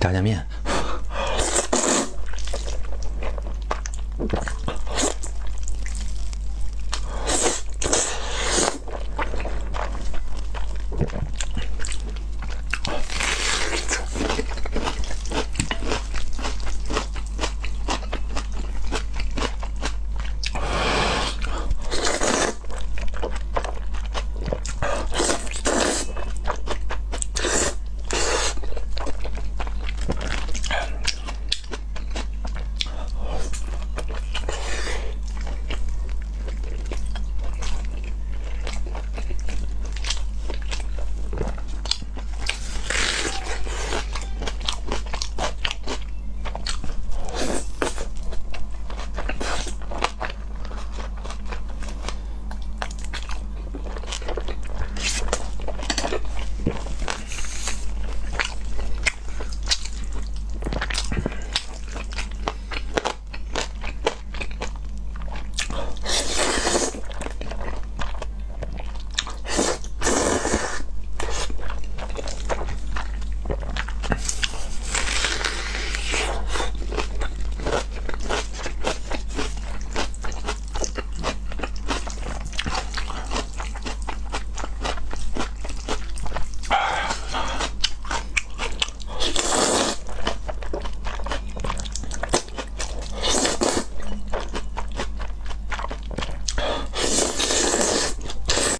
炸酱面。